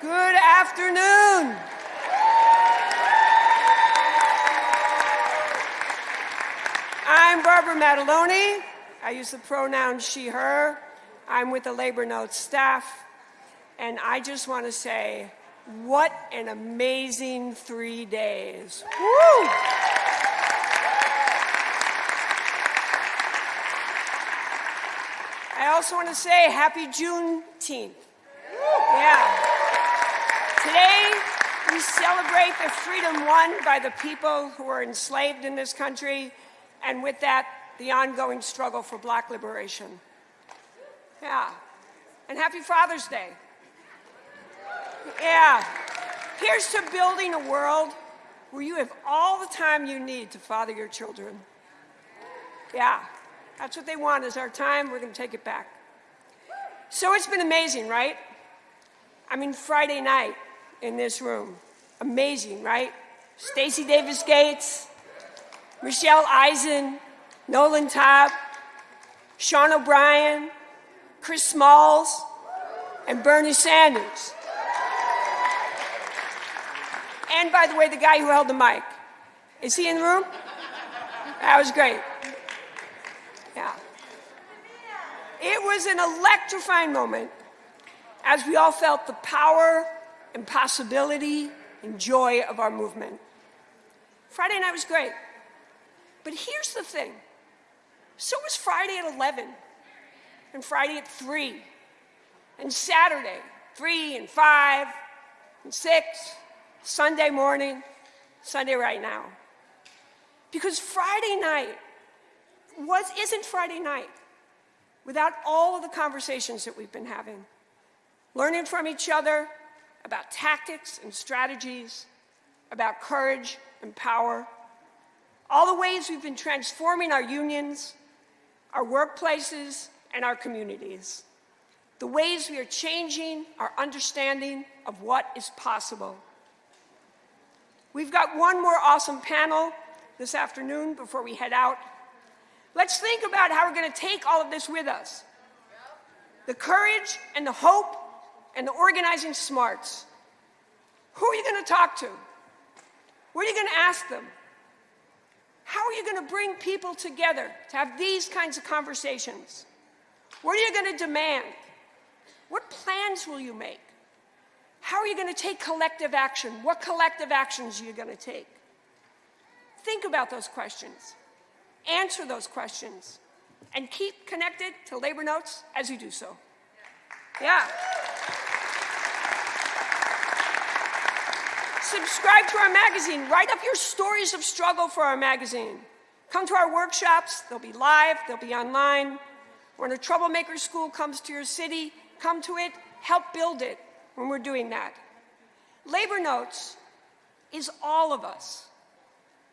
Good afternoon. I'm Barbara Madeloni. I use the pronoun she, her. I'm with the Labor Notes staff. And I just want to say, what an amazing three days. Woo! Also want to say happy Juneteenth. Yeah. Today, we celebrate the freedom won by the people who were enslaved in this country, and with that, the ongoing struggle for black liberation. Yeah. And happy Father's Day. Yeah. Here's to building a world where you have all the time you need to father your children. Yeah. That's what they want is our time. We're going to take it back. So it's been amazing, right? I mean, Friday night in this room. Amazing, right? Stacy Davis Gates, Michelle Eisen, Nolan Tabb, Sean O'Brien, Chris Smalls, and Bernie Sanders. And by the way, the guy who held the mic. Is he in the room? That was great. Yeah. It was an electrifying moment as we all felt the power and possibility and joy of our movement. Friday night was great. But here's the thing. So was Friday at 11, and Friday at 3, and Saturday, 3 and 5, and 6, Sunday morning, Sunday right now. Because Friday night was, isn't Friday night without all of the conversations that we've been having, learning from each other about tactics and strategies, about courage and power, all the ways we've been transforming our unions, our workplaces, and our communities, the ways we are changing our understanding of what is possible. We've got one more awesome panel this afternoon before we head out. Let's think about how we're going to take all of this with us. The courage and the hope and the organizing smarts. Who are you going to talk to? What are you going to ask them? How are you going to bring people together to have these kinds of conversations? What are you going to demand? What plans will you make? How are you going to take collective action? What collective actions are you going to take? Think about those questions. Answer those questions. And keep connected to Labor Notes as you do so. Yeah. Subscribe to our magazine. Write up your stories of struggle for our magazine. Come to our workshops. They'll be live, they'll be online. When a troublemaker school comes to your city, come to it, help build it when we're doing that. Labor Notes is all of us.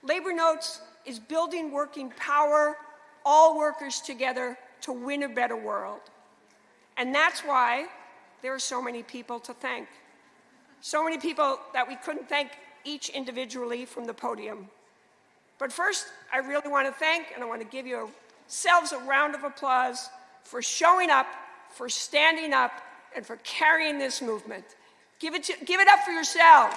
Labor Notes is building working power, all workers together to win a better world. And that's why there are so many people to thank. So many people that we couldn't thank each individually from the podium. But first, I really want to thank, and I want to give yourselves a round of applause for showing up, for standing up, and for carrying this movement. Give it, to, give it up for yourselves.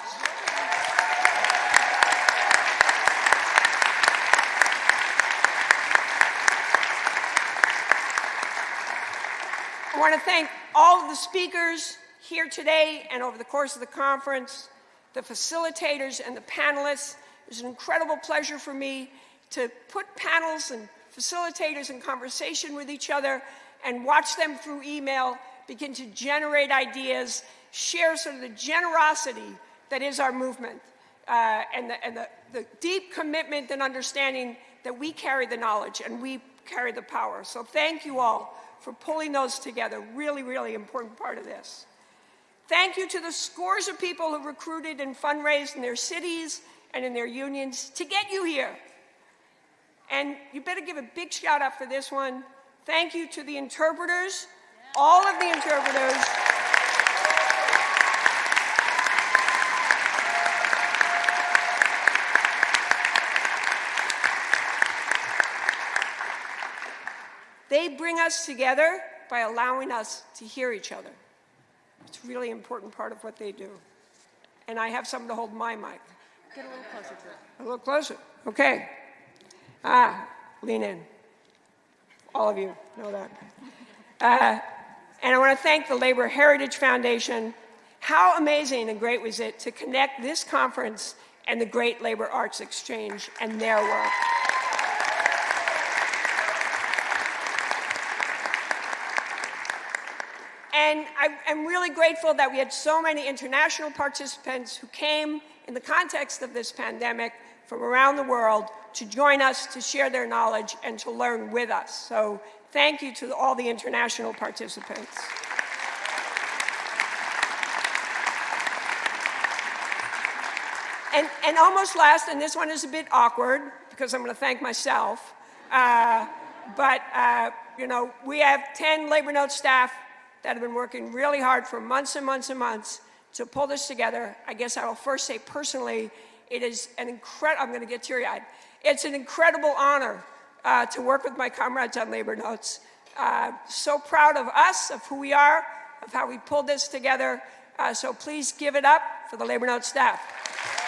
I want to thank all of the speakers here today and over the course of the conference, the facilitators and the panelists. It was an incredible pleasure for me to put panels and facilitators in conversation with each other and watch them through email begin to generate ideas, share sort of the generosity that is our movement uh, and, the, and the, the deep commitment and understanding that we carry the knowledge and we carry the power. So thank you all for pulling those together. Really, really important part of this. Thank you to the scores of people who recruited and fundraised in their cities and in their unions to get you here. And you better give a big shout out for this one. Thank you to the interpreters, all of the interpreters. They bring us together by allowing us to hear each other. It's a really important part of what they do. And I have someone to hold my mic. Get a little closer to it. A little closer. Okay. Ah, lean in. All of you know that. Uh, and I want to thank the Labor Heritage Foundation. How amazing and great was it to connect this conference and the Great Labor Arts Exchange and their work. And I, am really grateful that we had so many international participants who came in the context of this pandemic from around the world to join us, to share their knowledge, and to learn with us. So thank you to all the international participants. And, and almost last, and this one is a bit awkward because I'm going to thank myself, uh, but uh, you know, we have 10 Labor Note staff that have been working really hard for months and months and months to pull this together. I guess I will first say personally, it is an incredible, I'm going to get teary-eyed. It's an incredible honor uh, to work with my comrades on Labor Notes. Uh, so proud of us, of who we are, of how we pulled this together. Uh, so please give it up for the Labor Notes staff.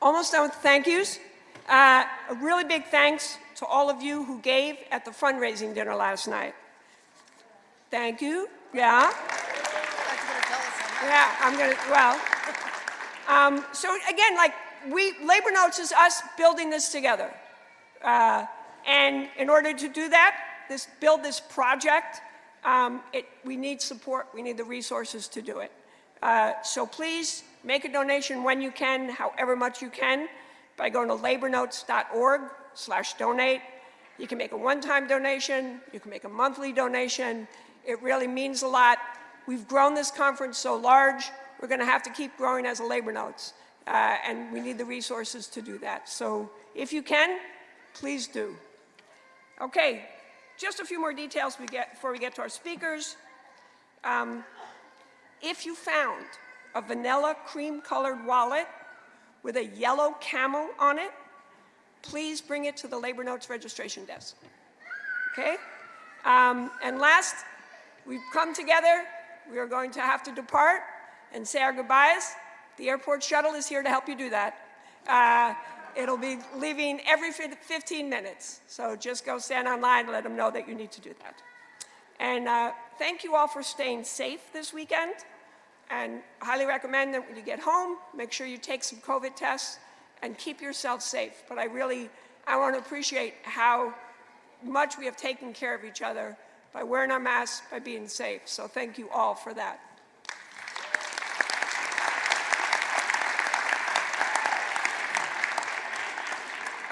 Almost done with thank yous. Uh, a really big thanks to all of you who gave at the fundraising dinner last night. Thank you. Yeah. Yeah, I'm gonna, well. Um, so again, like, we, Labor Notes is us building this together. Uh, and in order to do that, this, build this project, um, it, we need support, we need the resources to do it. Uh, so please make a donation when you can, however much you can, by going to labornotes.org slash donate. You can make a one-time donation, you can make a monthly donation. It really means a lot. We've grown this conference so large, we're going to have to keep growing as a Labor Notes, uh, and we need the resources to do that. So if you can, please do. Okay, just a few more details we get, before we get to our speakers. Um, if you found a vanilla cream colored wallet with a yellow camel on it, please bring it to the Labor Notes registration desk. Okay? Um, and last, we've come together. We are going to have to depart and say our goodbyes. The airport shuttle is here to help you do that. Uh, it'll be leaving every 15 minutes. So just go stand online and let them know that you need to do that. And uh, thank you all for staying safe this weekend. And highly recommend that when you get home, make sure you take some COVID tests and keep yourself safe. But I really, I want to appreciate how much we have taken care of each other by wearing our masks, by being safe. So thank you all for that.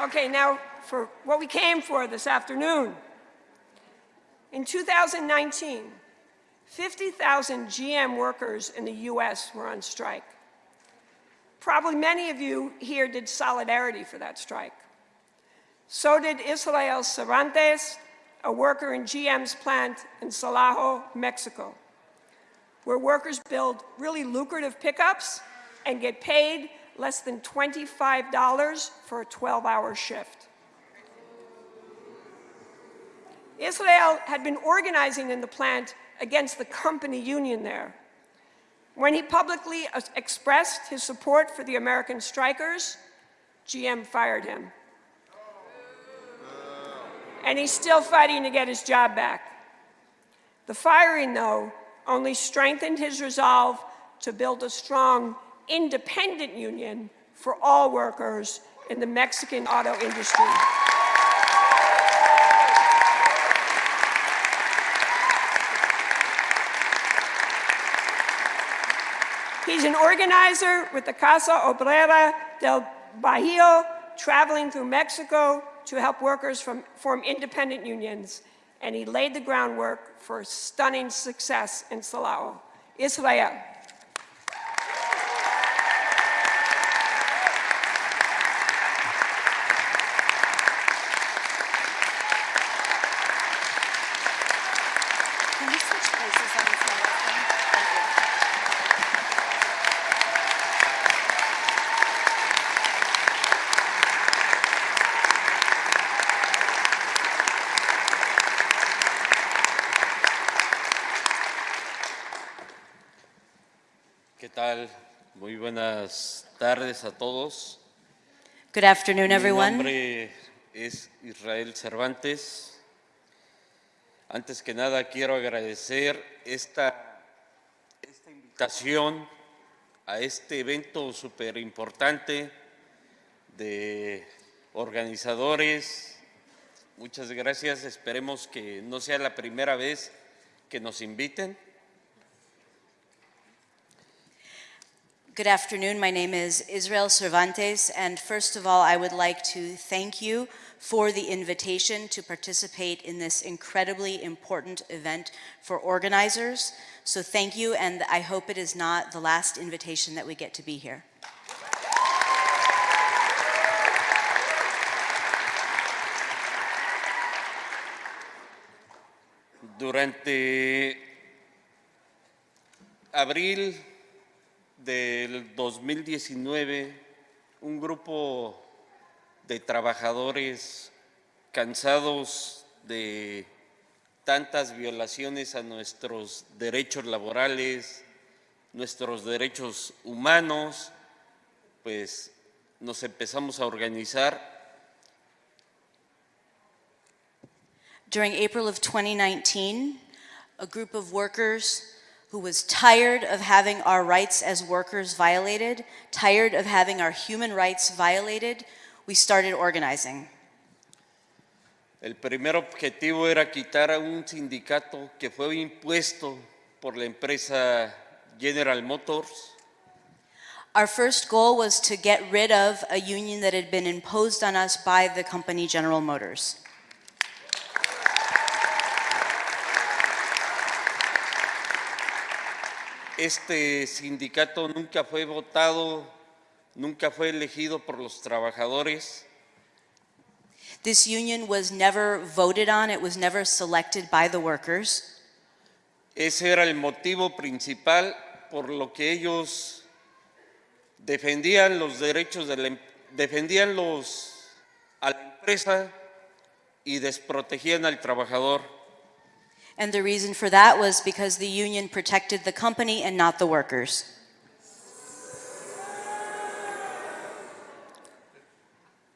Okay, now for what we came for this afternoon. In 2019, 50,000 GM workers in the U.S. were on strike. Probably many of you here did solidarity for that strike. So did Israel Cervantes, a worker in GM's plant in Silao, Mexico, where workers build really lucrative pickups and get paid less than $25 for a 12-hour shift. Israel had been organizing in the plant against the company union there. When he publicly expressed his support for the American strikers, GM fired him. And he's still fighting to get his job back. The firing, though, only strengthened his resolve to build a strong, independent union for all workers in the Mexican auto industry. Organizer with the Casa Obrera del Bajío, traveling through Mexico to help workers from, form independent unions, and he laid the groundwork for stunning success in Silao. Israel. Tardes a todos. Good afternoon, Mi everyone. nombre es Israel Cervantes. Antes que nada quiero agradecer esta, esta invitación a este evento súper importante de organizadores. Muchas gracias. Esperemos que no sea la primera vez que nos inviten. Good afternoon. My name is Israel Cervantes, and first of all, I would like to thank you for the invitation to participate in this incredibly important event for organizers. So thank you, and I hope it is not the last invitation that we get to be here. Durante abril del 2019, un grupo de trabajadores cansados de tantas violaciones a nuestros derechos laborales, nuestros derechos humanos, pues nos empezamos a organizar. During April of 2019, a group of workers who was tired of having our rights as workers violated, tired of having our human rights violated, we started organizing. El primer objetivo era quitar a un sindicato que fue impuesto por la empresa General Motors Our first goal was to get rid of a union that had been imposed on us by the company General Motors. Este sindicato nunca fue votado, nunca fue elegido por los trabajadores. This union was never voted on, it was never selected by the workers. Ese era el motivo principal por lo que ellos defendían los derechos de la em- defendían los a la empresa y desprotegían al trabajador. And the reason for that was because the union protected the company and not the workers.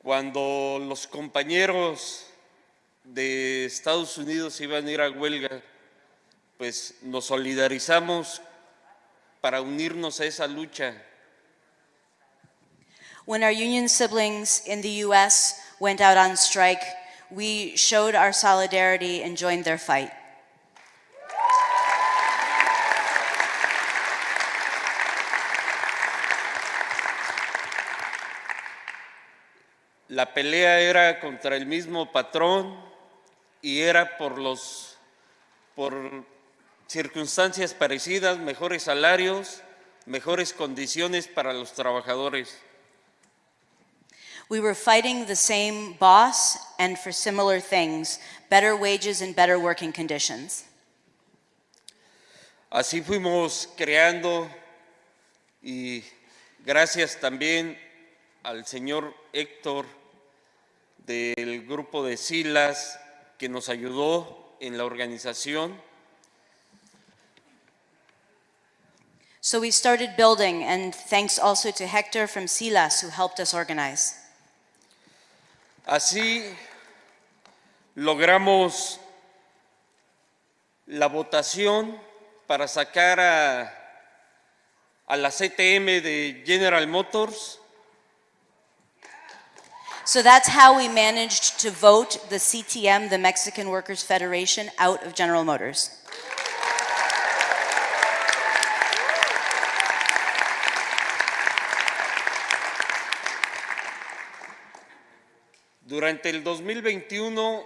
Cuando los compañeros de Estados Unidos iban a ir a huelga, pues nos solidarizamos para unirnos a esa lucha. When our union siblings in the US went out on strike, we showed our solidarity and joined their fight. La pelea era contra el mismo patrón y era por los por circunstancias parecidas, mejores salarios, mejores condiciones para los trabajadores. We were fighting the same boss and for similar things, better wages and better working conditions. Así fuimos creando y gracias también al señor Héctor del grupo de Silas que nos ayudó en la organización. So we started building, and thanks also to Hector from Silas who helped us organize. Así logramos la votación para sacar a, a la CTM de General Motors So that's how we managed to vote the CTM, the Mexican Workers Federation, out of General Motors. Durante el 2021,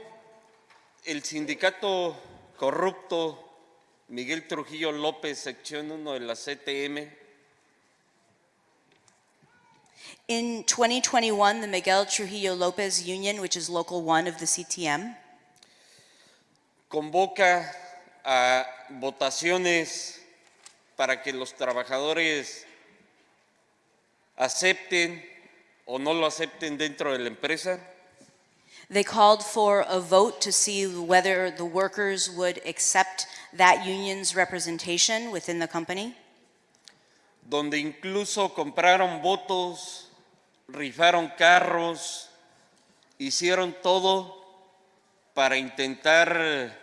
el sindicato corrupto Miguel Trujillo López, sección 1 de la CTM, In 2021, the Miguel Trujillo Lopez Union, which is Local 1 of the CTM, convoca a votaciones para que los trabajadores acepten o no lo acepten dentro de la empresa. they called for a vote to see whether the workers would accept that union's representation within the company. Donde incluso compraron votos, rifaron carros, hicieron todo para intentar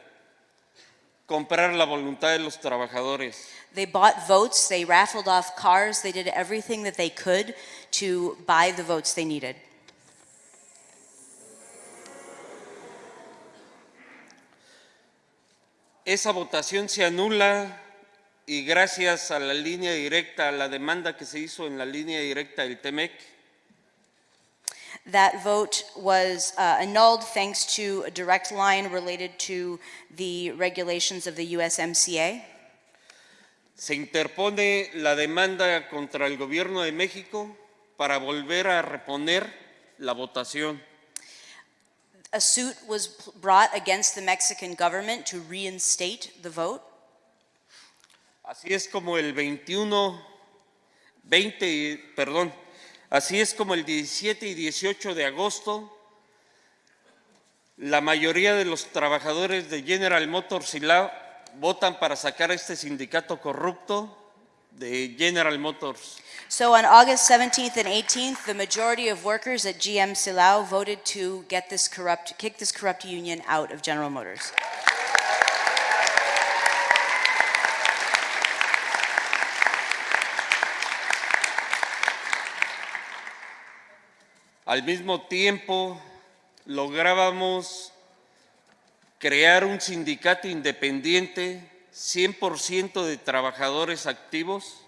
comprar la voluntad de los trabajadores. They bought votes, they raffled off cars, they did everything that they could to buy the votes they needed. Esa votación se anula y gracias a la línea directa, a la demanda que se hizo en la línea directa del TEMEC, That vote was uh, annulled thanks to a direct line related to the regulations of the USMCA. se interpone la demanda contra el gobierno de México para volver a reponer la votación. A suit was brought against the Mexican government to reinstate the vote. Así es como el 21, 20, y- perdón, así es el 17 y 18 de agosto, la mayoría de los trabajadores de General Motors y votan para sacar este sindicato corrupto de General Motors. So on August 17th and 18th, the majority of workers at GM Silao voted to get this corrupt, kick this corrupt union out of General Motors. Al mismo tiempo, lográbamos crear un sindicato independiente, 100% de trabajadores activos,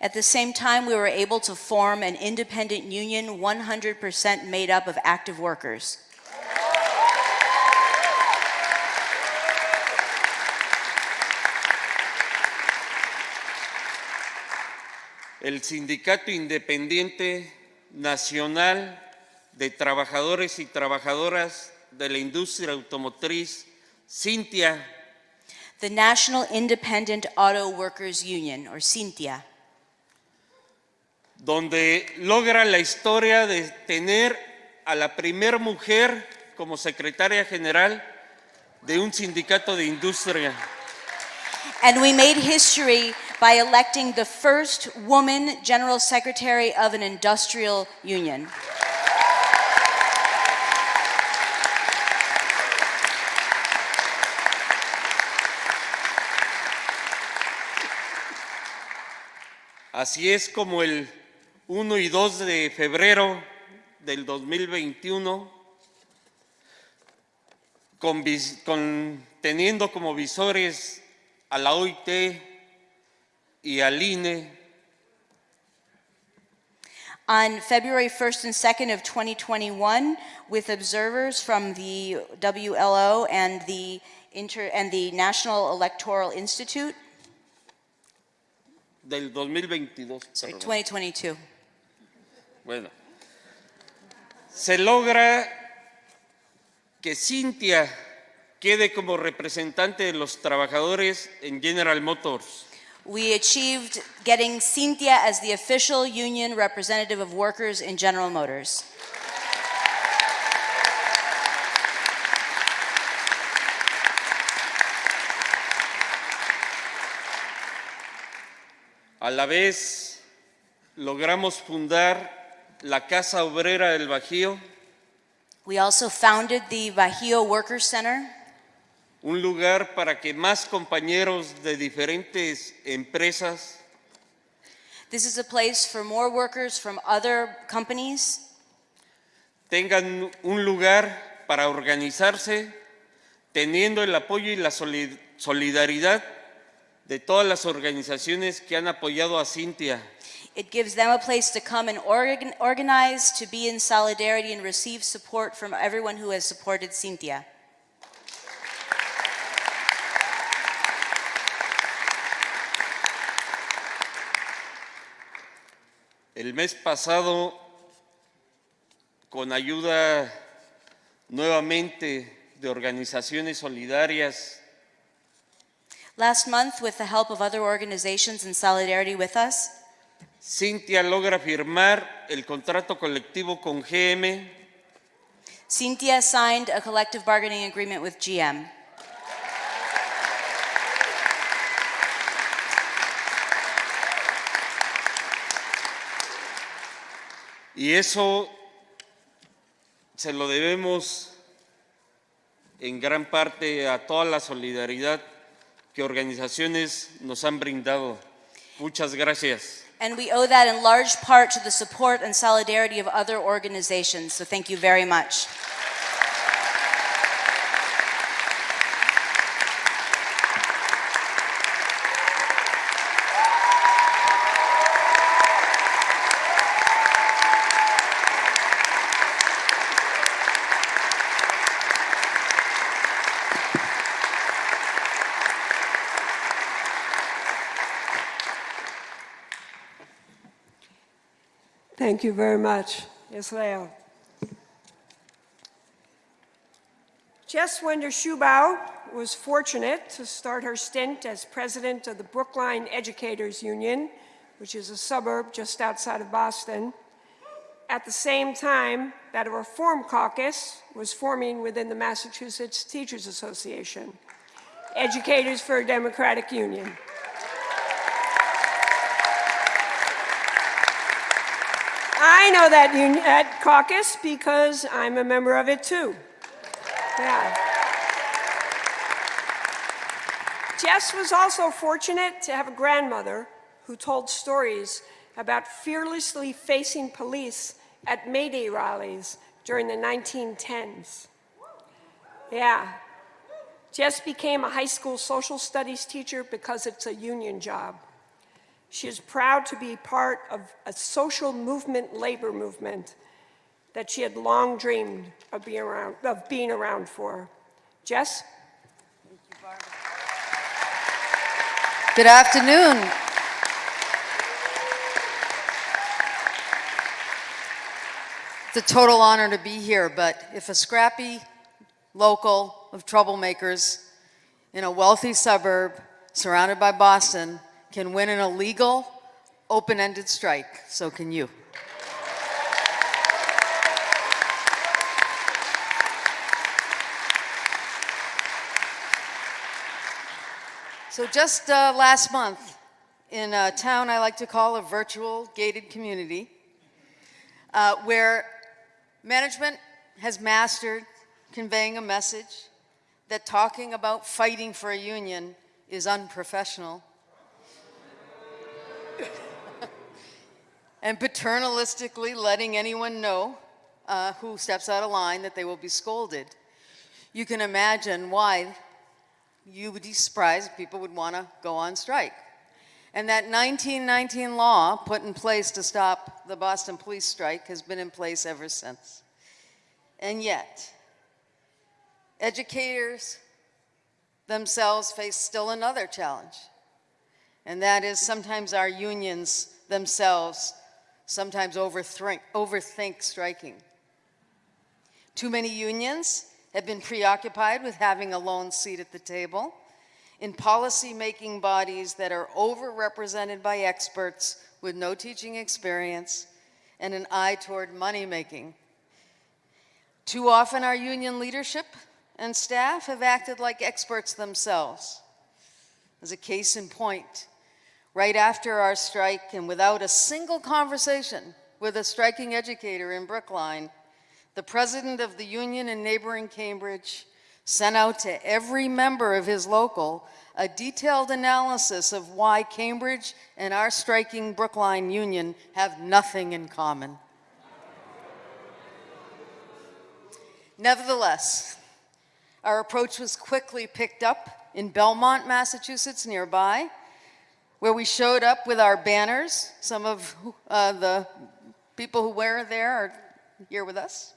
At the same time, we were able to form an independent union 100% made up of active workers. el Sindicato Independiente Nacional de Trabajadores y Trabajadoras de la Industria Automotriz, Cintia, The National Independent Auto Workers Union, or CINTIA, donde logra la historia de tener a la primer mujer como secretaria general de un sindicato de industria. And we made history by electing the first woman general secretary of an industrial union. Así es como el 1 y 2 de febrero del 2021, con con- teniendo como visores a la OIT y al INE, On February 1st and 2nd of 2021, with observers from the WLO and the Inter, and the National Electoral Institute, del 2022. sorry, perdón. 2022. Bueno, se logra que Cintia quede como representante de los trabajadores en General Motors. We achieved getting Cynthia as the official union representative of workers in General Motors. A la vez, logramos fundar la Casa Obrera del Bajío, We also founded the Bajío Workers Center, un lugar para que más compañeros de diferentes empresas This is a place for more workers from other companies tengan un lugar para organizarse, teniendo el apoyo y la soli- solidaridad de todas las organizaciones que han apoyado a Cintia. It gives them a place to come and organ- organize, to be in solidarity and receive support from everyone who has supported Cynthia. El mes pasado, con ayuda nuevamente de organizaciones solidarias, Last month, with the help of other organizations in solidarity with us, Cintia logra firmar el contrato colectivo con GM Cynthia signed a collective bargaining agreement with GM. Y eso se lo debemos en gran parte a toda la solidaridad que organizaciones nos han brindado. Muchas gracias. And we owe that in large part to the support and solidarity of other organizations. So thank you very much. Thank you very much, Israel. Jess Wender Shubow was fortunate to start her stint as president of the Brookline Educators Union, which is a suburb just outside of Boston, at the same time that a reform caucus was forming within the Massachusetts Teachers Association, Educators for a Democratic Union. I know that, that caucus because I'm a member of it too. Yeah. Jess was also fortunate to have a grandmother who told stories about fearlessly facing police at May Day rallies during the 1910s. Yeah. Jess became a high school social studies teacher because it's a union job. She is proud to be part of a social movement, labor movement, that she had long dreamed of being around, of being around for. Jess? Good afternoon. It's a total honor to be here, but if a scrappy local of troublemakers in a wealthy suburb surrounded by Boston can win an illegal, open-ended strike, so can you. So just uh, last month, in a town I like to call a virtual gated community, uh, where management has mastered conveying a message that talking about fighting for a union is unprofessional, and paternalistically letting anyone know uh, who steps out of line that they will be scolded. You can imagine why you would be surprised people would want to go on strike. And that 1919 law put in place to stop the Boston police strike has been in place ever since. And yet, educators themselves face still another challenge. And that is sometimes our unions themselves sometimes overthink, overthink striking. Too many unions have been preoccupied with having a lone seat at the table in policy-making bodies that are overrepresented by experts with no teaching experience and an eye toward money-making. Too often our union leadership and staff have acted like experts themselves. As a case in point, right after our strike and without a single conversation with a striking educator in Brookline, the president of the union in neighboring Cambridge sent out to every member of his local a detailed analysis of why Cambridge and our striking Brookline union have nothing in common. Nevertheless, our approach was quickly picked up in Belmont, Massachusetts, nearby, where we showed up with our banners. Some of uh, the people who wear there are here with us.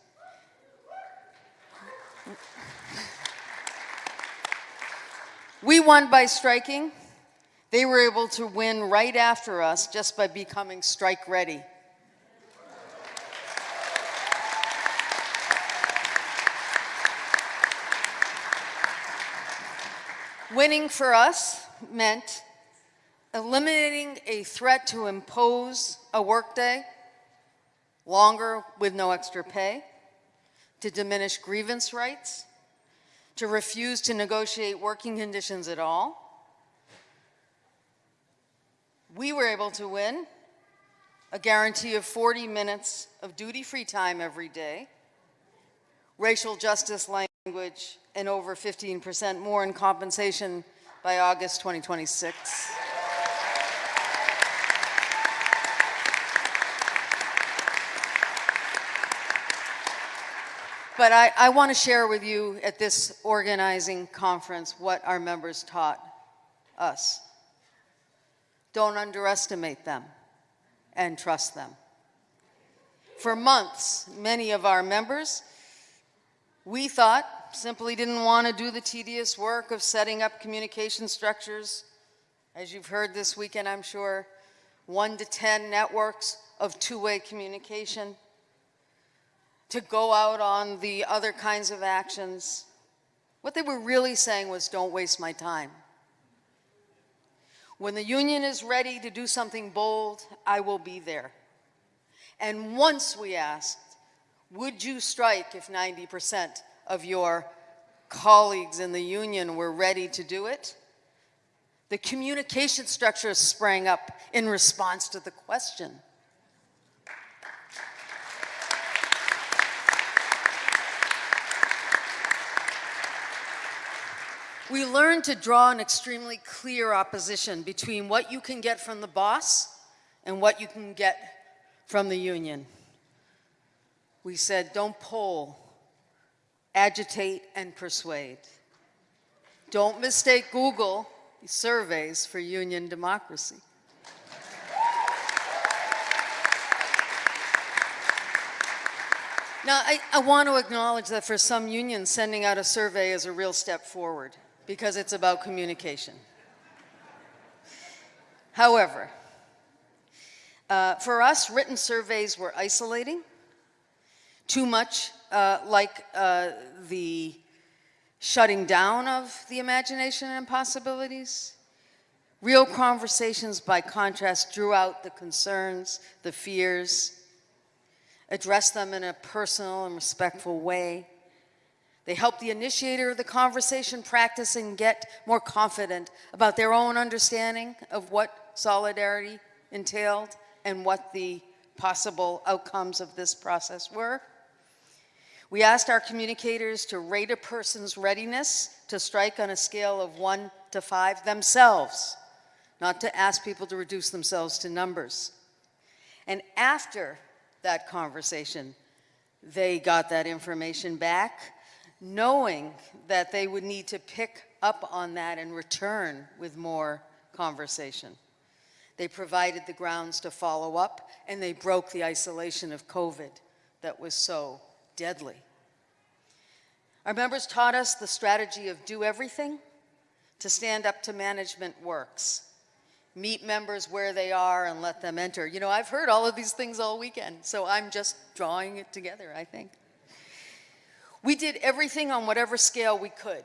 We won by striking. They were able to win right after us just by becoming strike ready. Winning for us meant eliminating a threat to impose a workday longer with no extra pay, to diminish grievance rights, to refuse to negotiate working conditions at all. We were able to win a guarantee of 40 minutes of duty-free time every day, racial justice language, and over 15% more in compensation by August 2026. But I, I want to share with you at this organizing conference what our members taught us. Don't underestimate them and trust them. For months, many of our members, we thought, simply didn't want to do the tedious work of setting up communication structures. As you've heard this weekend, I'm sure, one to 10 networks of two-way communication to go out on the other kinds of actions. What they were really saying was, don't waste my time. When the union is ready to do something bold, I will be there. And once we asked, would you strike if 90% of your colleagues in the union were ready to do it? The communication structure sprang up in response to the question. We learned to draw an extremely clear opposition between what you can get from the boss and what you can get from the union. We said, don't poll, agitate and persuade. Don't mistake Google surveys for union democracy. Now, I, I want to acknowledge that for some unions, sending out a survey is a real step forward because it's about communication. However, uh, for us, written surveys were isolating, too much uh, like uh, the shutting down of the imagination and possibilities. Real conversations, by contrast, drew out the concerns, the fears, addressed them in a personal and respectful way. They help the initiator of the conversation practice and get more confident about their own understanding of what solidarity entailed and what the possible outcomes of this process were. We asked our communicators to rate a person's readiness to strike on a scale of one to five themselves, not to ask people to reduce themselves to numbers. And after that conversation, they got that information back knowing that they would need to pick up on that and return with more conversation. They provided the grounds to follow up, and they broke the isolation of COVID that was so deadly. Our members taught us the strategy of do everything to stand up to management works. Meet members where they are and let them enter. You know, I've heard all of these things all weekend, so I'm just drawing it together, I think. We did everything on whatever scale we could.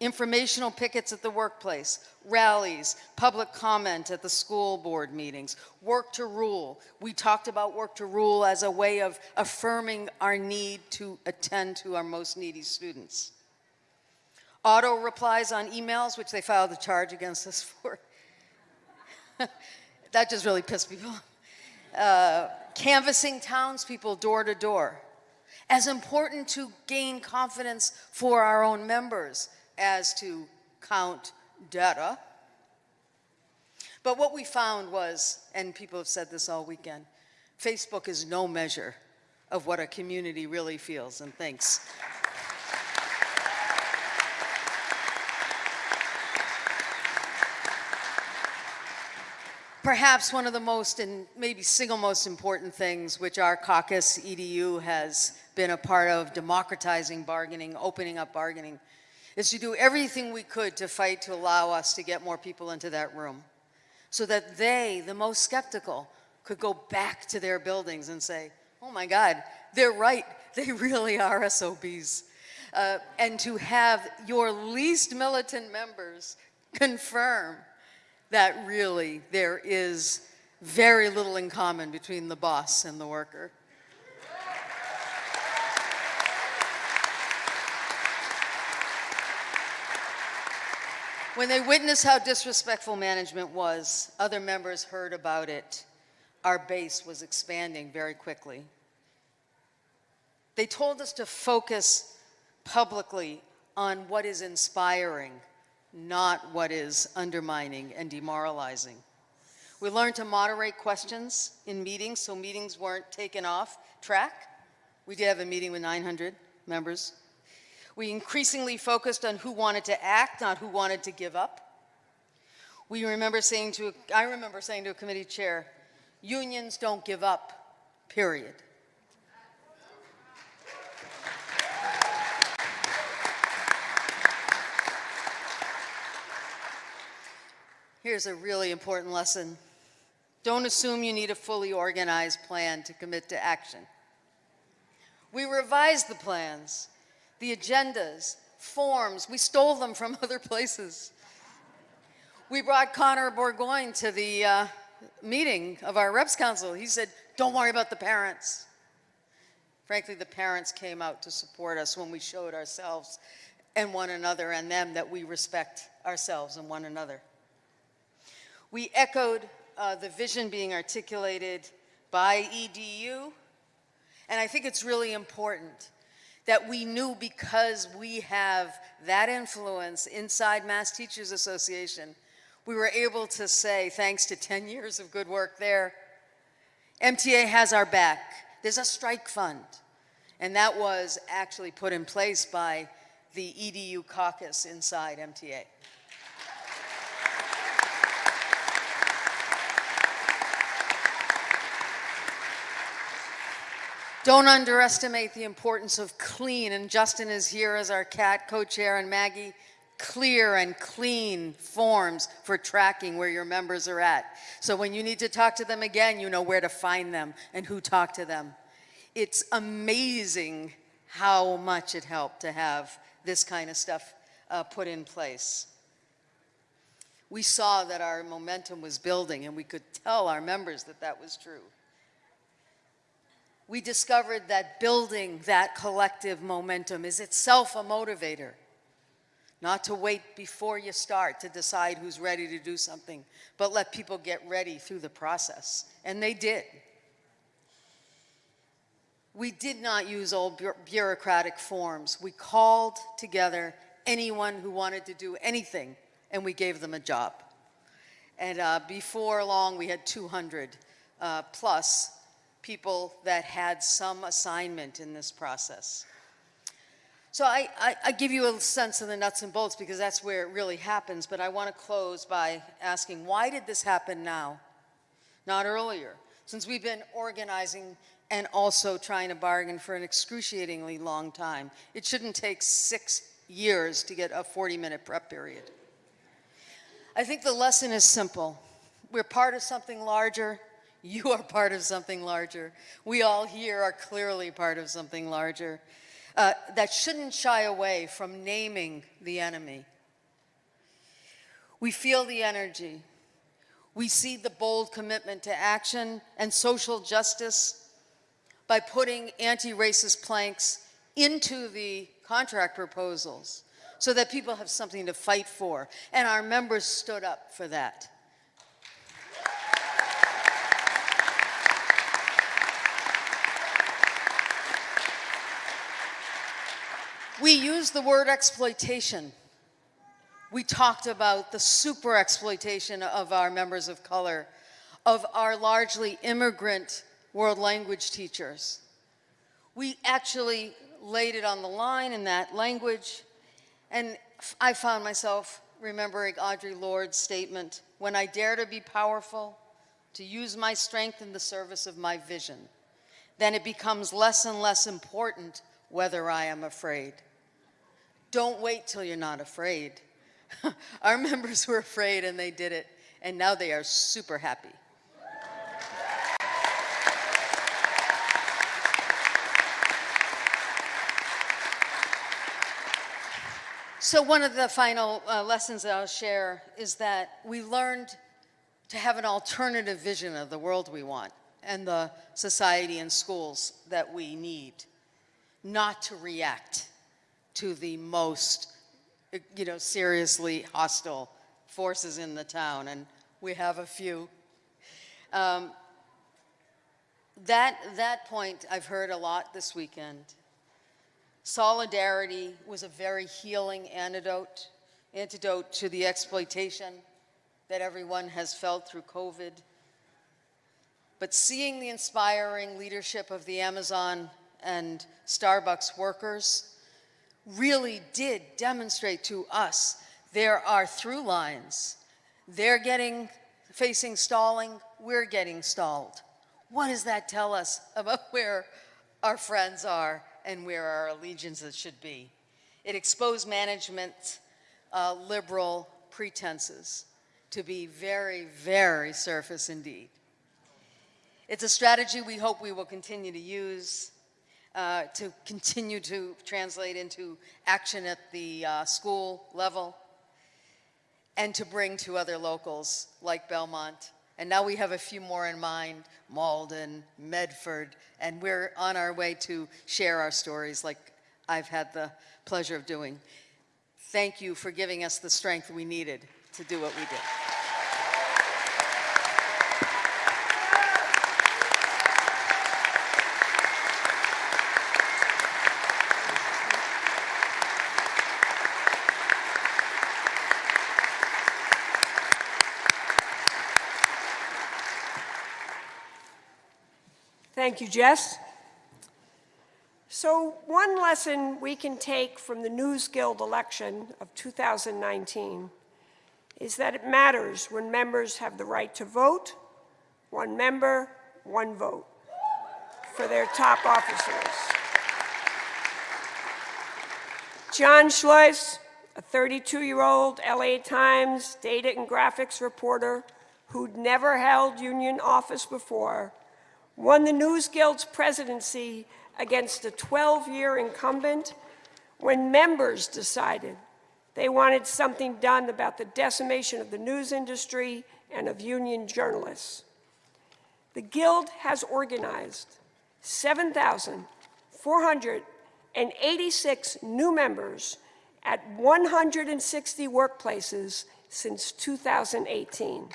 Informational pickets at the workplace, rallies, public comment at the school board meetings, work to rule. We talked about work to rule as a way of affirming our need to attend to our most needy students. Auto replies on emails, which they filed a charge against us for. that just really pissed people. Uh, canvassing townspeople door to door as important to gain confidence for our own members as to count data. But what we found was, and people have said this all weekend, Facebook is no measure of what a community really feels and thinks. Perhaps one of the most and maybe single most important things which our caucus EDU has been a part of democratizing bargaining, opening up bargaining, is to do everything we could to fight to allow us to get more people into that room so that they, the most skeptical, could go back to their buildings and say, oh my God, they're right, they really are SOBs. Uh, and to have your least militant members confirm that really there is very little in common between the boss and the worker. When they witnessed how disrespectful management was, other members heard about it our base was expanding very quickly. They told us to focus publicly on what is inspiring, not what is undermining and demoralizing. We learned to moderate questions in meetings so meetings weren't taken off track. We did have a meeting with 900 members. We increasingly focused on who wanted to act, not who wanted to give up. We remember saying to, I remember saying to a committee chair, unions don't give up, period. Here's a really important lesson. Don't assume you need a fully organized plan to commit to action. We revised the plans, the agendas, forms. We stole them from other places. We brought Connor Bourgoin to the uh, meeting of our reps council. He said, don't worry about the parents. Frankly, the parents came out to support us when we showed ourselves and one another and them that we respect ourselves and one another. We echoed uh, the vision being articulated by EDU, and I think it's really important that we knew because we have that influence inside Mass Teachers Association, we were able to say, thanks to 10 years of good work there, MTA has our back. There's a strike fund. And that was actually put in place by the EDU caucus inside MTA. Don't underestimate the importance of clean, and Justin is here as our CAT co-chair, and Maggie, clear and clean forms for tracking where your members are at. So when you need to talk to them again, you know where to find them and who talked to them. It's amazing how much it helped to have this kind of stuff uh, put in place. We saw that our momentum was building, and we could tell our members that that was true we discovered that building that collective momentum is itself a motivator. Not to wait before you start to decide who's ready to do something, but let people get ready through the process. And they did. We did not use old bureaucratic forms. We called together anyone who wanted to do anything, and we gave them a job. And uh, before long, we had 200 uh, plus people that had some assignment in this process. So I, I, I, give you a sense of the nuts and bolts because that's where it really happens, but I want to close by asking, why did this happen now, not earlier? Since we've been organizing and also trying to bargain for an excruciatingly long time. It shouldn't take six years to get a 40-minute prep period. I think the lesson is simple. We're part of something larger, you are part of something larger. We all here are clearly part of something larger uh, that shouldn't shy away from naming the enemy. We feel the energy. We see the bold commitment to action and social justice by putting anti-racist planks into the contract proposals so that people have something to fight for. And our members stood up for that. We used the word exploitation. We talked about the super exploitation of our members of color, of our largely immigrant world language teachers. We actually laid it on the line in that language, and I found myself remembering Audre Lorde's statement, when I dare to be powerful, to use my strength in the service of my vision, then it becomes less and less important whether I am afraid. Don't wait till you're not afraid. Our members were afraid and they did it, and now they are super happy. So one of the final uh, lessons that I'll share is that we learned to have an alternative vision of the world we want and the society and schools that we need, not to react to the most, you know, seriously hostile forces in the town, and we have a few. Um, That, that point I've heard a lot this weekend. Solidarity was a very healing antidote, antidote to the exploitation that everyone has felt through COVID. But seeing the inspiring leadership of the Amazon and Starbucks workers really did demonstrate to us there are through lines. They're getting, facing stalling, we're getting stalled. What does that tell us about where our friends are and where our allegiances should be? It exposed management's uh, liberal pretenses to be very, very surface indeed. It's a strategy we hope we will continue to use uh, to continue to translate into action at the uh, school level and to bring to other locals like Belmont. And now we have a few more in mind, Malden, Medford, and we're on our way to share our stories like I've had the pleasure of doing. Thank you for giving us the strength we needed to do what we did. Thank you, Jess. So one lesson we can take from the News Guild election of 2019 is that it matters when members have the right to vote, one member, one vote, for their top officers. Jon Schleuss, a 32-year-old LA Times data and graphics reporter who'd never held union office before, won the News Guild's presidency against a 12-year incumbent when members decided they wanted something done about the decimation of the news industry and of union journalists. The Guild has organized 7,486 new members at 160 workplaces since 2018.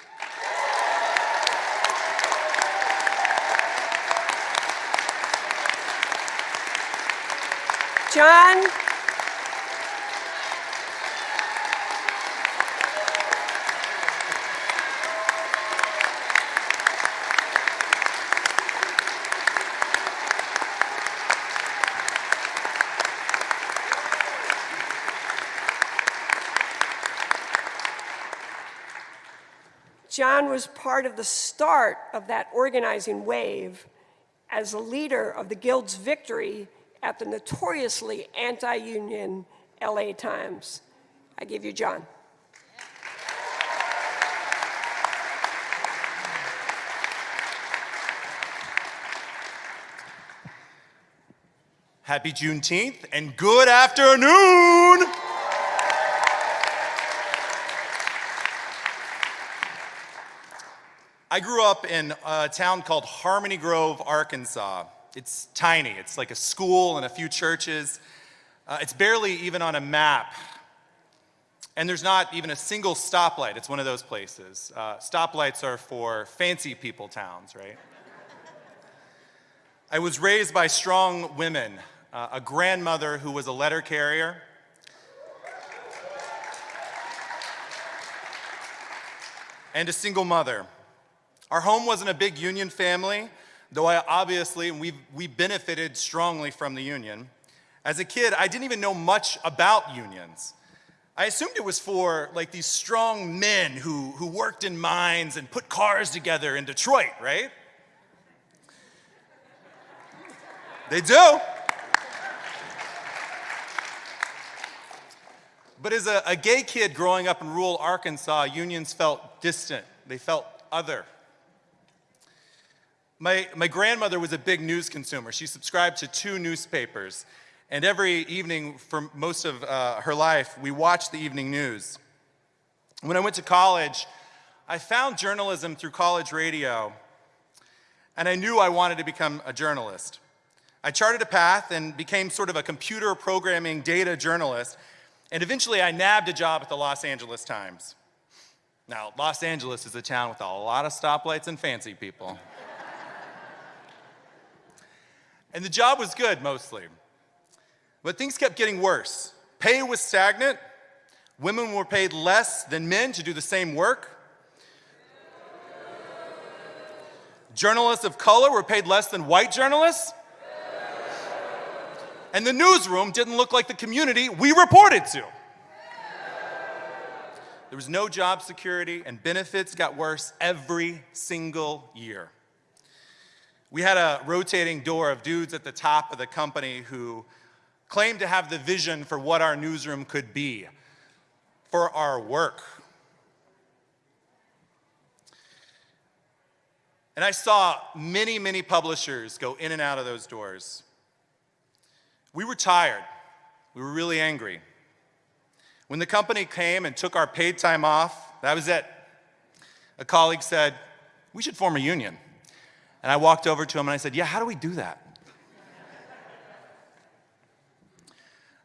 Jon. Jon was part of the start of that organizing wave as a leader of the Guild's victory at the notoriously anti-union LA Times. I give you Jon. Happy Juneteenth and good afternoon! I grew up in a town called Harmony Grove, Arkansas. It's tiny. It's like a school and a few churches. Uh, it's barely even on a map. And there's not even a single stoplight. It's one of those places. Uh, stoplights are for fancy people towns, right? I was raised by strong women, uh, a grandmother who was a letter carrier, and a single mother. Our home wasn't a big union family, though I obviously, and we've, we benefited strongly from the union. As a kid, I didn't even know much about unions. I assumed it was for like these strong men who, who worked in mines and put cars together in Detroit, right? They do. But as a, a, gay kid growing up in rural Arkansas, unions felt distant. They felt other. My, my grandmother was a big news consumer. She subscribed to two newspapers. And every evening for most of uh, her life, we watched the evening news. When I went to college, I found journalism through college radio, and I knew I wanted to become a journalist. I charted a path and became sort of a computer programming data journalist, and eventually I nabbed a job at the Los Angeles Times. Now, Los Angeles is a town with a lot of stoplights and fancy people. And the job was good mostly. But things kept getting worse. Pay was stagnant. Women were paid less than men to do the same work. Journalists of color were paid less than white journalists. And the newsroom didn't look like the community we reported to. There was no job security, and benefits got worse every single year. We had a rotating door of dudes at the top of the company who claimed to have the vision for what our newsroom could be, for our work. And I saw many, many publishers go in and out of those doors. We were tired. We were really angry. When the company came and took our paid time off, that was it. A colleague said, We should form a union. And I walked over to him and I said, Yeah, how do we do that?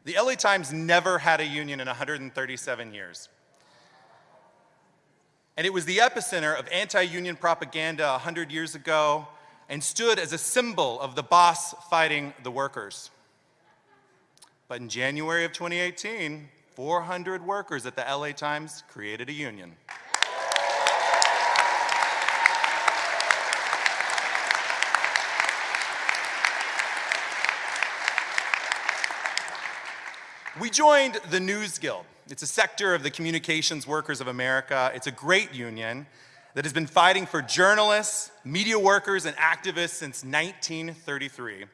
the LA Times never had a union in 137 years. And it was the epicenter of anti union propaganda 100 years ago and stood as a symbol of the boss fighting the workers. But in January of 2018, 400 workers at the LA Times created a union. We joined the News Guild. It's a sector of the Communications Workers of America. It's a great union that has been fighting for journalists, media workers, and activists since 1933.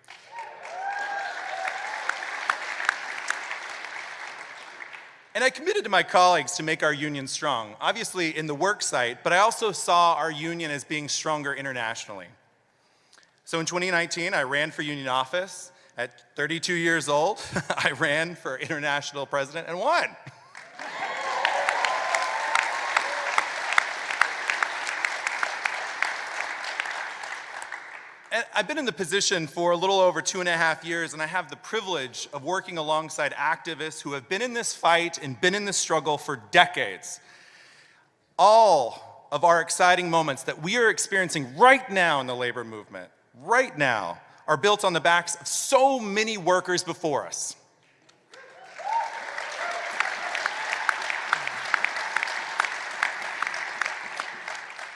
And I committed to my colleagues to make our union strong, obviously in the work site, but I also saw our union as being stronger internationally. So in 2019, I ran for union office. At 32 years old, I ran for international president and won. I've been in the position for a little over two and a half years, and I have the privilege of working alongside activists who have been in this fight and been in this struggle for decades. All of our exciting moments that we are experiencing right now in the labor movement, right now, are built on the backs of so many workers before us.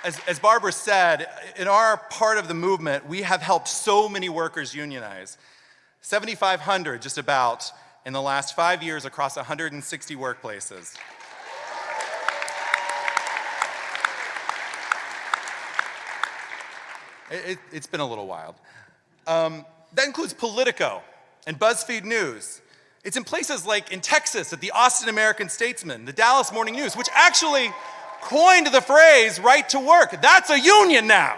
as, as Barbara said, in our part of the movement, we have helped so many workers unionize. 7,500 just about in the last five years across 160 workplaces. It, has it, been a little wild. Um, that includes Politico and BuzzFeed News. It's in places like in Texas at the Austin American Statesman, the Dallas Morning News, which actually coined the phrase right to work. That's a union now.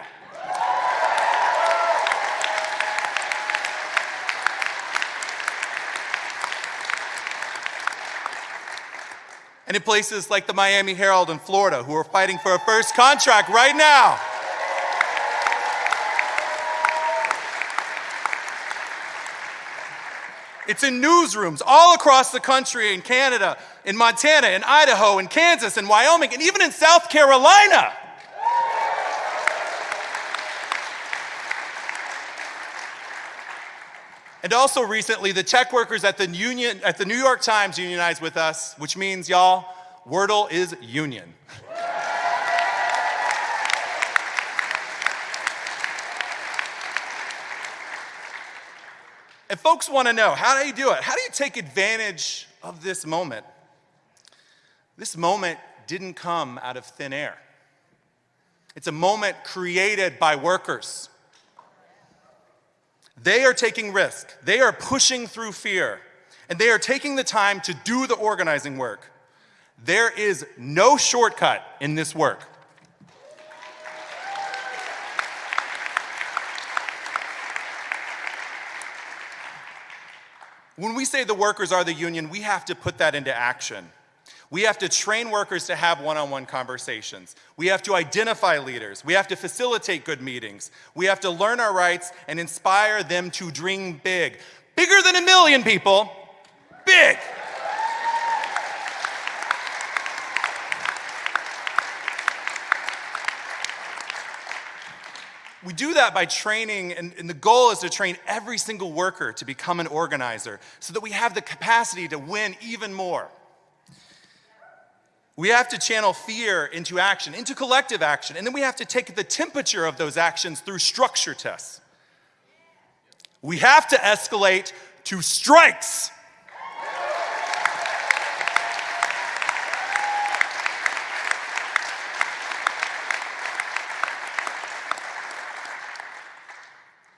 And in places like the Miami Herald in Florida, who are fighting for a first contract right now. It's in newsrooms all across the country in Canada, in Montana, in Idaho, in Kansas, in Wyoming, and even in South Carolina. And also recently, the tech workers at the union at the New York Times unionized with us, which means y'all, Wordle is union. And folks want to know how do you do it? How do you take advantage of this moment? This moment didn't come out of thin air. It's a moment created by workers. They are taking risk, they are pushing through fear, and they are taking the time to do the organizing work. There is no shortcut in this work. When we say the workers are the union, we have to put that into action. We have to train workers to have one on one conversations. We have to identify leaders. We have to facilitate good meetings. We have to learn our rights and inspire them to dream big. Bigger than a million people, big. We do that by training, and, and the goal is to train every single worker to become an organizer so that we have the capacity to win even more. We have to channel fear into action, into collective action, and then we have to take the temperature of those actions through structure tests. We have to escalate to strikes.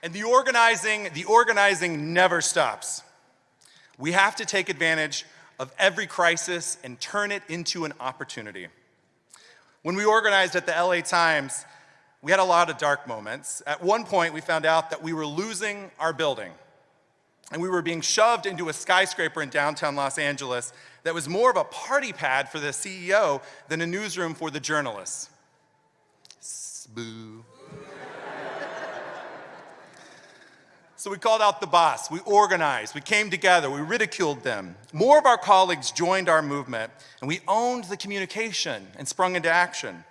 And the organizing, the organizing never stops. We have to take advantage of every crisis and turn it into an opportunity. When we organized at the LA Times, we had a lot of dark moments. At one point, we found out that we were losing our building. And we were being shoved into a skyscraper in downtown Los Angeles that was more of a party pad for the CEO than a newsroom for the journalists. Boo. So we called out the boss, we organized, we came together, we ridiculed them. More of our colleagues joined our movement, and we owned the communication and sprung into action.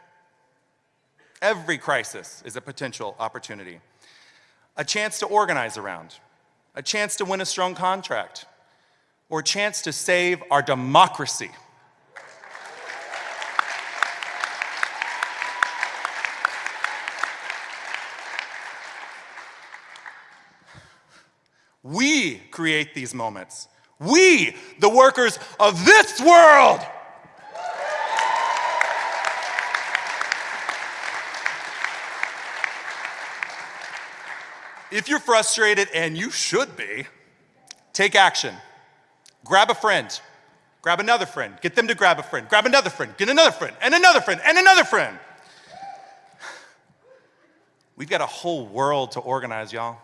Every crisis is a potential opportunity. A chance to organize around, a chance to win a strong contract, or a chance to save our democracy. We create these moments. We, the workers of this world. If you're frustrated, and you should be, take action. Grab a friend, grab another friend, get them to grab a friend, grab another friend, get another friend, and another friend, and another friend. We've got a whole world to organize, y'all.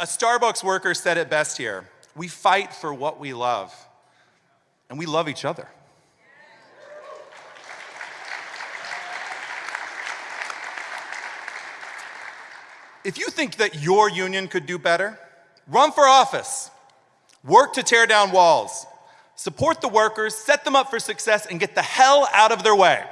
A, Starbucks worker said it best here. We fight for what we love, and we love each other. If you think that your union could do better, run for office, work to tear down walls, support the workers, set them up for success, and get the hell out of their way.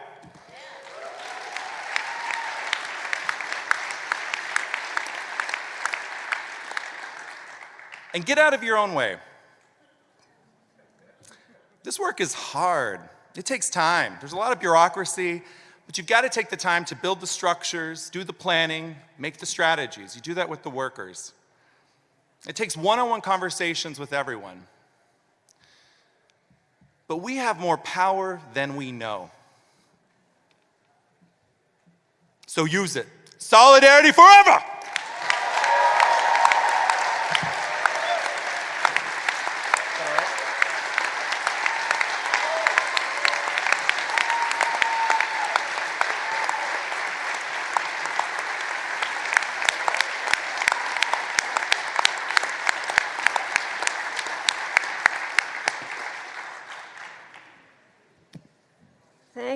And get out of your own way. This work is hard. It takes time. There's a lot of bureaucracy, but you've got to take the time to build the structures, do the planning, make the strategies. You do that with the workers. It takes one-on-one conversations with everyone. But we have more power than we know. So use it. Solidarity forever!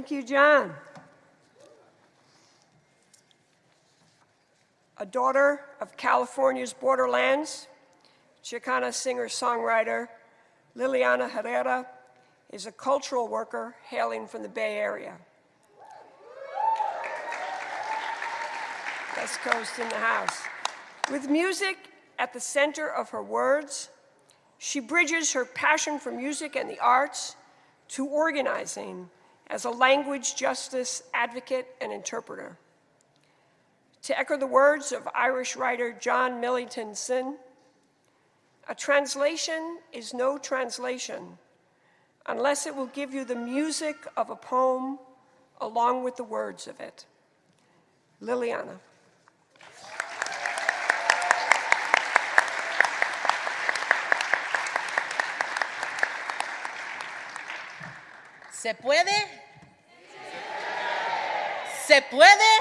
Thank you, Jon. A daughter of California's borderlands, Chicana singer-songwriter Liliana Herrera is a cultural worker hailing from the Bay Area. West Coast in the house. With music at the center of her words, she bridges her passion for music and the arts to organizing as a language justice advocate and interpreter. To echo the words of Irish writer John Millington a translation is no translation unless it will give you the music of a poem along with the words of it. Liliana. ¿Se puede? ¿Se puede?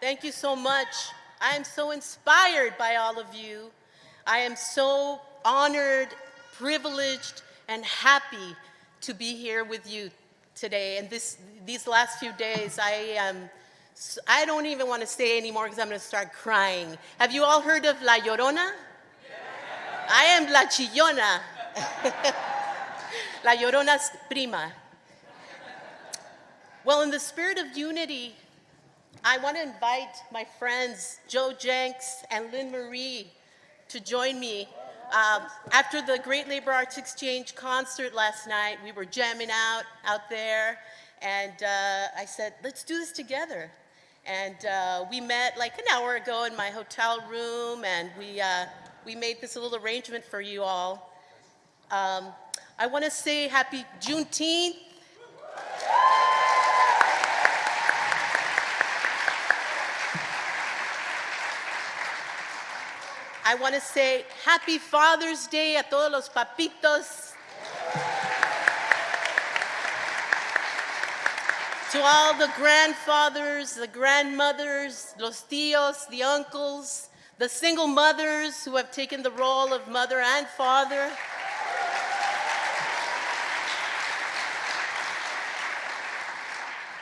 Thank you so much. I am so inspired by all of you. I am so honored, privileged, and happy to be here with you today. And this, these last few days, I um, am, I don't even want to say anymore because I'm going to start crying. Have you all heard of La Llorona? I am la chillona. la llorona's prima. Well, in the spirit of unity, I want to invite my friends Joe Jencks and Lynn Marie to join me. Um, after the Great Labor Arts Exchange concert last night, we were jamming out out there, and uh, I said, let's do this together. And uh, we met like an hour ago in my hotel room, and we, uh, we made this little arrangement for you all. Um, I want to say happy Juneteenth. I want to say happy Father's Day a todos los papitos. to all the grandfathers, the grandmothers, los tíos, the uncles, the single mothers who have taken the role of mother and father.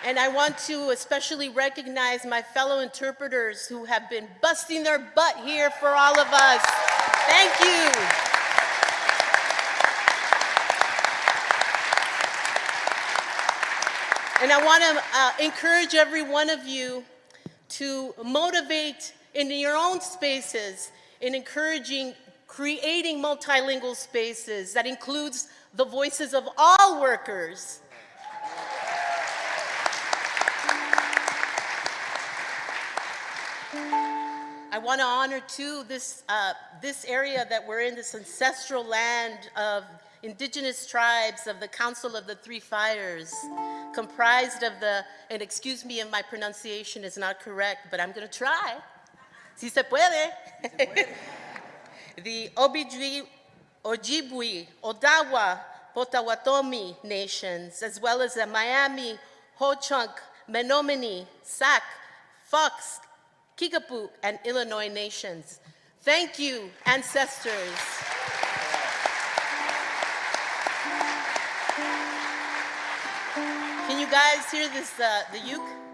And I want to especially recognize my fellow interpreters who have been busting their butt here for all of us. Thank you. And I want to uh, encourage every one of you to motivate in your own spaces in encouraging creating multilingual spaces that includes the voices of all workers. Want to honor too this, uh, this area that we're in, this ancestral land of indigenous tribes of the Council of the Three Fires, comprised of the, and excuse me if my pronunciation is not correct, but I'm going to try. Si se puede. the Obijwi, Ojibwe, Odawa, Potawatomi nations, as well as the Miami, Ho-Chunk, Menominee, Sac, Fox, Kickapoo, and Illinois nations. Thank you, ancestors. Can you guys hear this, uh, the uke?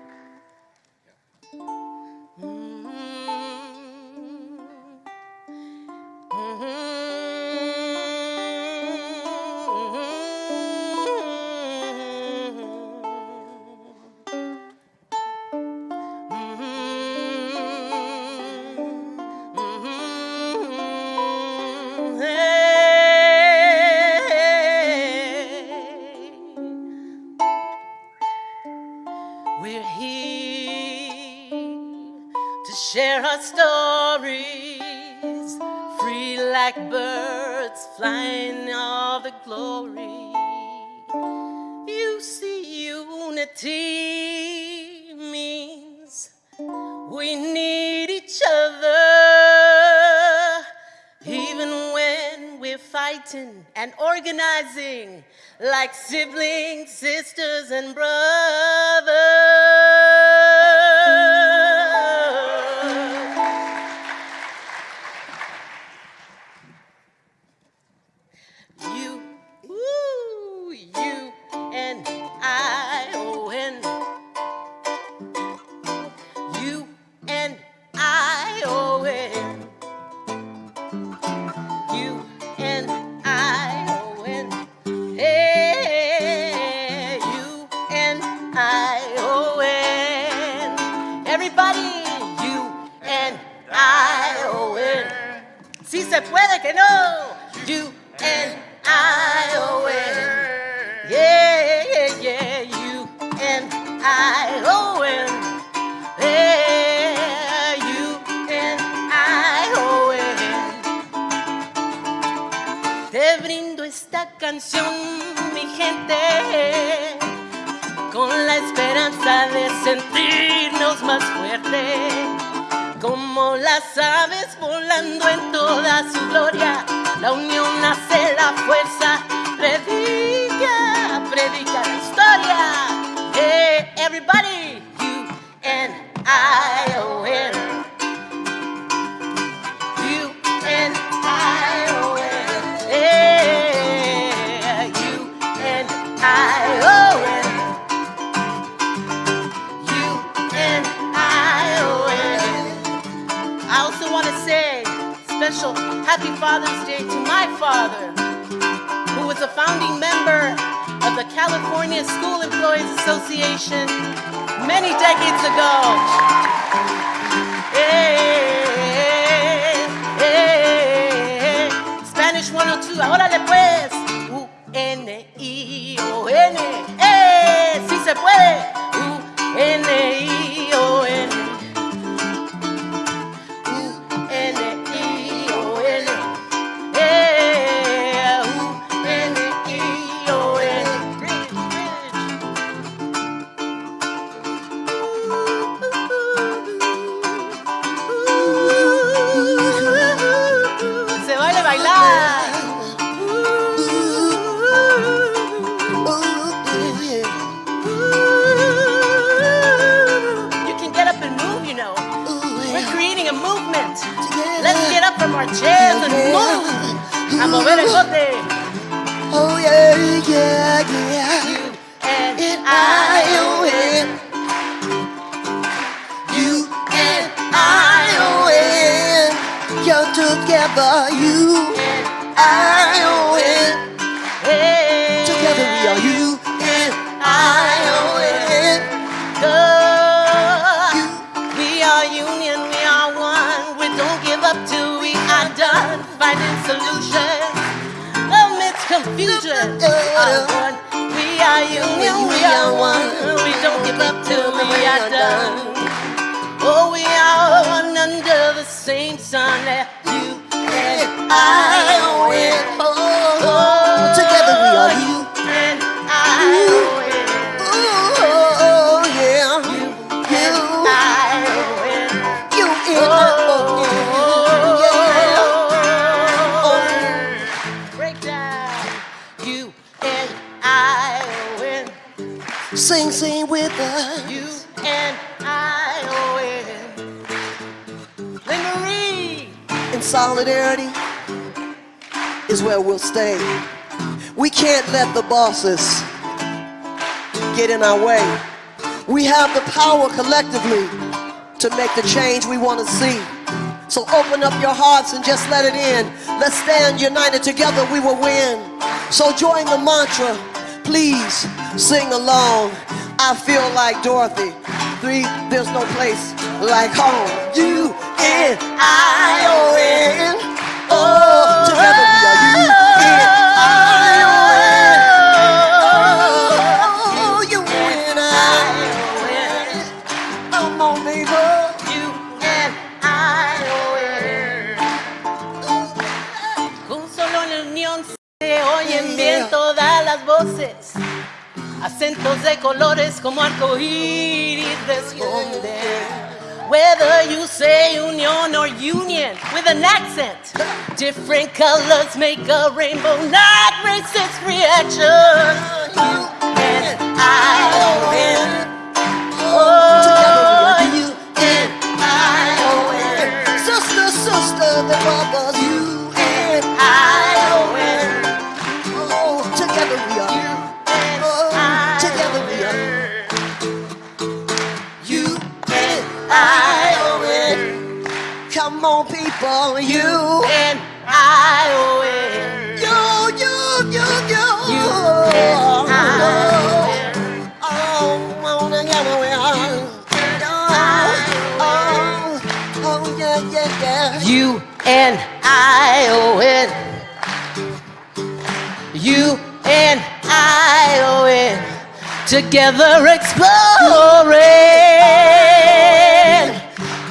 Unity means we need each other, even when we're fighting and organizing like siblings, sisters, and brothers. Gloria. La founding member of the California School Employees Association many decades ago. Eh, Spanish 102, órale pues. We are we are one. We don't give up till we are done. Oh, we are one under the same sun. eh, You and I. Oh, solidarity is where we'll stay. We can't let the bosses get in our way. We have the power collectively to make the change we want to see. So open up your hearts and just let it in. Let's stand united together, we will win. So join the mantra, please sing along. I feel like Dorothy. Three, there's no place like home. You and I oh, win. Oh, together we are you and I oh, win. Oh, you and I. Come on, baby. You and I. Oh, Con solo unión se oyen bien todas las voces. Acentos de colores como arcoíris responden. Whether you say union or union with an accent, different colors make a rainbow, not racist reaction. You and I win. Oh, Come on, people, you. and I win. You, you, you, you. You and I Oh, oh, together we are. Oh, oh, oh, yeah, yeah, yeah. You and I win. You and I win. Together exploring.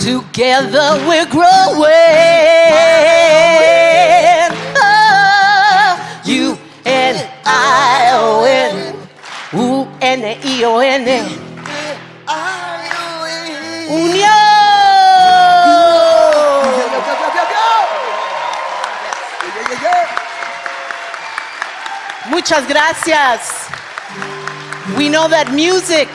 Together we're growing. Oh, you and I win. U N I O N. Win. Unión. Muchas gracias. We know that music,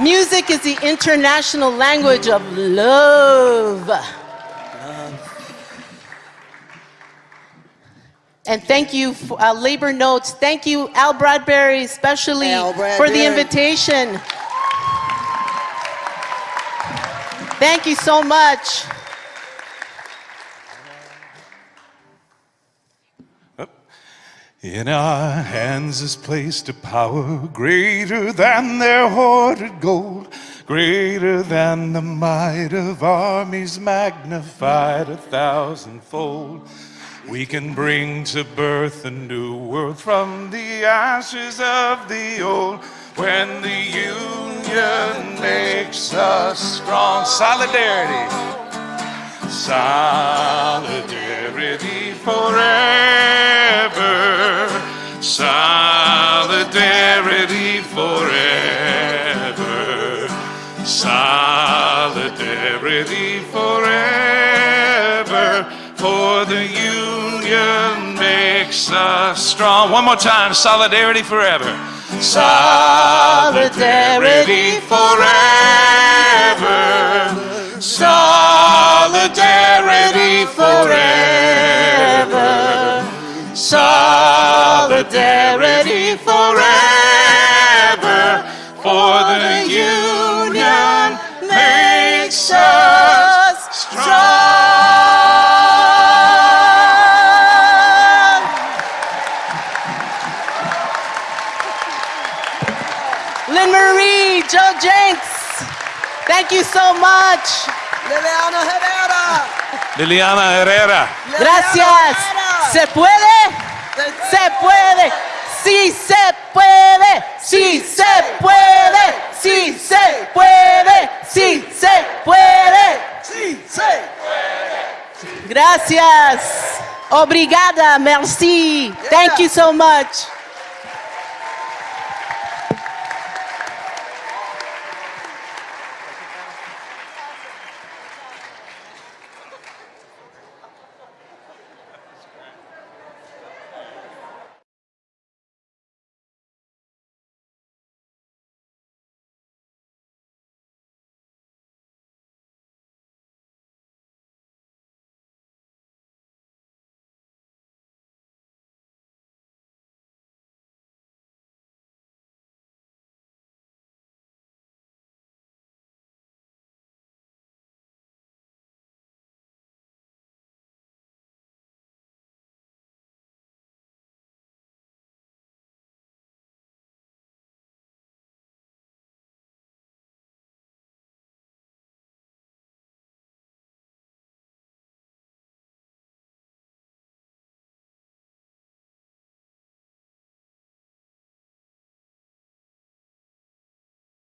music is the international language of love. And thank you, for, uh, Labor Notes. Thank you, Al Bradbury, especially Al for the invitation. Thank you so much. In our hands is placed a power greater than their hoarded gold, greater than the might of armies magnified a thousandfold. We can bring to birth a new world from the ashes of the old. When the union makes us strong, solidarity. Solidarity forever. Solidarity forever. Solidarity forever. For the union makes us strong. One more time. Solidarity forever. Solidarity forever. Solidarity. Solidarity forever. Solidarity forever. For the union makes us strong. Lynn Marie, Joe Jencks, thank you so much. Liliana Herrera. Gracias. ¿Se puede? Se puede. Sí se puede. Sí se puede. Sí se puede. Sí se puede. Sí, sí. Gracias. Obrigada. Merci. Thank you so much.